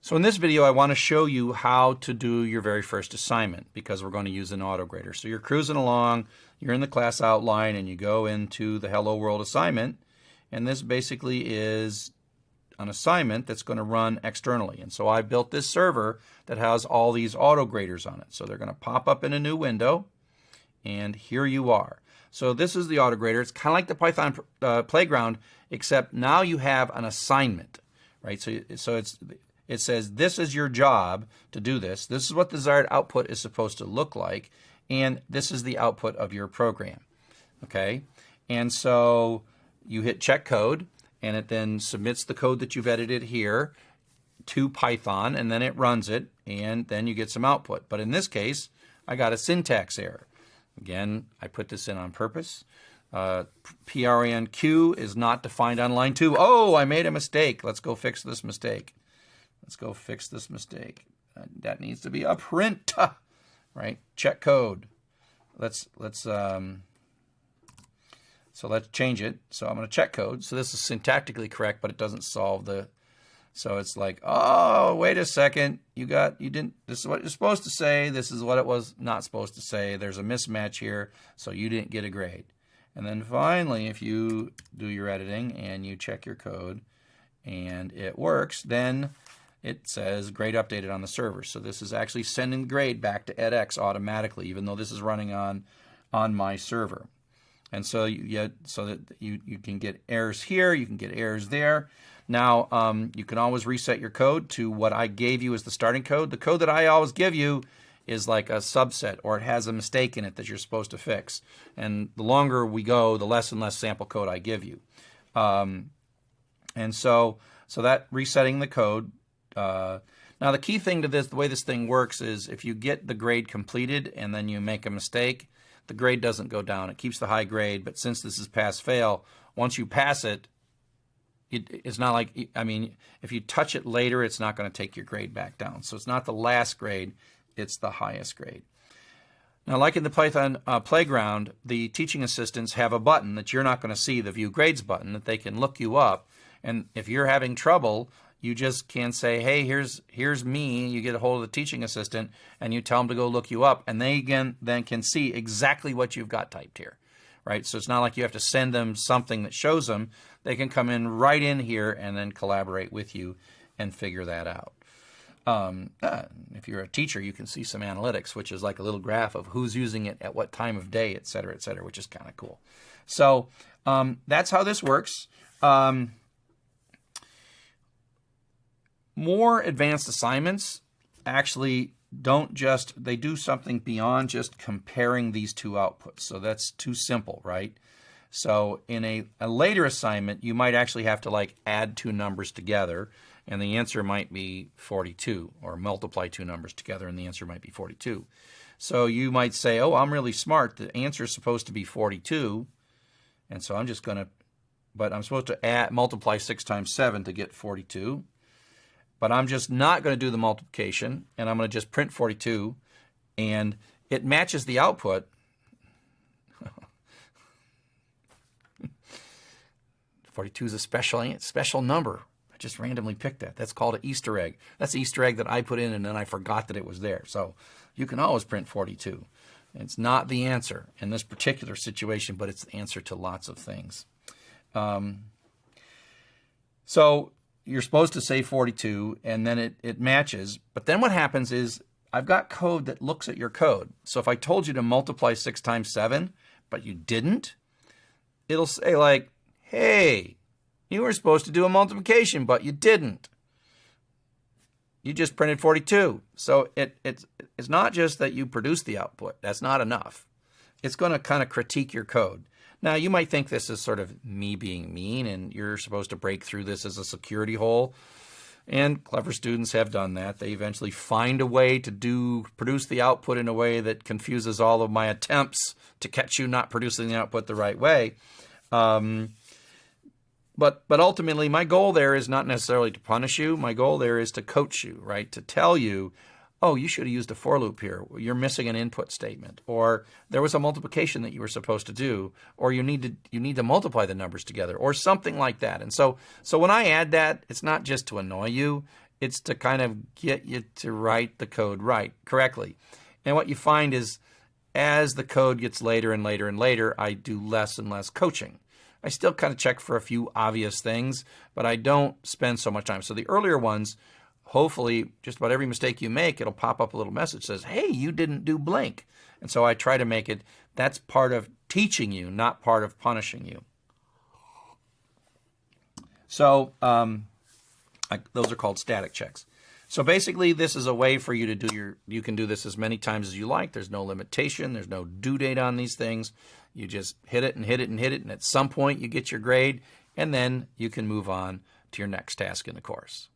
So in this video, I want to show you how to do your very first assignment because we're going to use an autograder. So you're cruising along, you're in the class outline, and you go into the Hello World assignment. And this basically is an assignment that's going to run externally. And so I built this server that has all these autograders on it. So they're going to pop up in a new window, and here you are. So this is the autograder. It's kind of like the Python uh, playground, except now you have an assignment, right? So, so it's it says this is your job to do this. This is what the desired output is supposed to look like. And this is the output of your program. Okay? And so you hit check code and it then submits the code that you've edited here to Python and then it runs it and then you get some output. But in this case, I got a syntax error. Again, I put this in on purpose. Uh, PRNQ is not defined on line 2. Oh, I made a mistake. Let's go fix this mistake. Let's go fix this mistake. Uh, that needs to be a print, right? Check code. Let's let's um, so let's change it. So I'm going to check code. So this is syntactically correct, but it doesn't solve the. So it's like, oh, wait a second. You got you didn't. This is what you're supposed to say. This is what it was not supposed to say. There's a mismatch here, so you didn't get a grade. And then finally, if you do your editing and you check your code, and it works, then it says grade updated on the server. So this is actually sending the grade back to edX automatically, even though this is running on on my server. And so you get so that you, you can get errors here, you can get errors there. Now um, you can always reset your code to what I gave you as the starting code. The code that I always give you is like a subset or it has a mistake in it that you're supposed to fix. And the longer we go, the less and less sample code I give you. Um, and so so that resetting the code uh, now the key thing to this, the way this thing works is if you get the grade completed and then you make a mistake, the grade doesn't go down. It keeps the high grade, but since this is pass-fail, once you pass it, it, it's not like, I mean, if you touch it later, it's not going to take your grade back down. So it's not the last grade, it's the highest grade. Now, like in the Python uh, playground, the teaching assistants have a button that you're not going to see, the View Grades button, that they can look you up. And if you're having trouble, you just can say, hey, here's here's me. You get a hold of the teaching assistant and you tell them to go look you up, and they again then can see exactly what you've got typed here, right? So it's not like you have to send them something that shows them. They can come in right in here and then collaborate with you and figure that out. Um, uh, if you're a teacher, you can see some analytics, which is like a little graph of who's using it at what time of day, et cetera, et cetera, which is kind of cool. So um, that's how this works. Um, more advanced assignments actually don't just, they do something beyond just comparing these two outputs. So that's too simple, right? So in a, a later assignment, you might actually have to like add two numbers together and the answer might be 42 or multiply two numbers together and the answer might be 42. So you might say, oh, I'm really smart. The answer is supposed to be 42. And so I'm just going to, but I'm supposed to add, multiply 6 times 7 to get 42. But I'm just not going to do the multiplication, and I'm going to just print 42, and it matches the output. 42 is a special, special number. I just randomly picked that. That's called an Easter egg. That's an Easter egg that I put in, and then I forgot that it was there. So you can always print 42. It's not the answer in this particular situation, but it's the answer to lots of things. Um, so you're supposed to say 42 and then it, it matches. But then what happens is I've got code that looks at your code. So if I told you to multiply 6 times 7, but you didn't, it'll say like, hey, you were supposed to do a multiplication, but you didn't. You just printed 42. So it, it's, it's not just that you produce the output. That's not enough. It's going to kind of critique your code. Now, you might think this is sort of me being mean and you're supposed to break through this as a security hole. And clever students have done that. They eventually find a way to do produce the output in a way that confuses all of my attempts to catch you not producing the output the right way. Um, but but ultimately, my goal there is not necessarily to punish you. My goal there is to coach you, right? To tell you oh, you should have used a for loop here. You're missing an input statement. Or there was a multiplication that you were supposed to do, or you need to you need to multiply the numbers together, or something like that. And so so when I add that, it's not just to annoy you, It's to kind of get you to write the code right correctly. And what you find is as the code gets later and later and later, I do less and less coaching. I still kind of check for a few obvious things, but I don't spend so much time. So the earlier ones, hopefully, just about every mistake you make, it'll pop up a little message says, hey, you didn't do blank. And so I try to make it, that's part of teaching you, not part of punishing you. So um, I, those are called static checks. So basically, this is a way for you to do your, you can do this as many times as you like. There's no limitation. There's no due date on these things. You just hit it and hit it and hit it, and at some point you get your grade, and then you can move on to your next task in the course.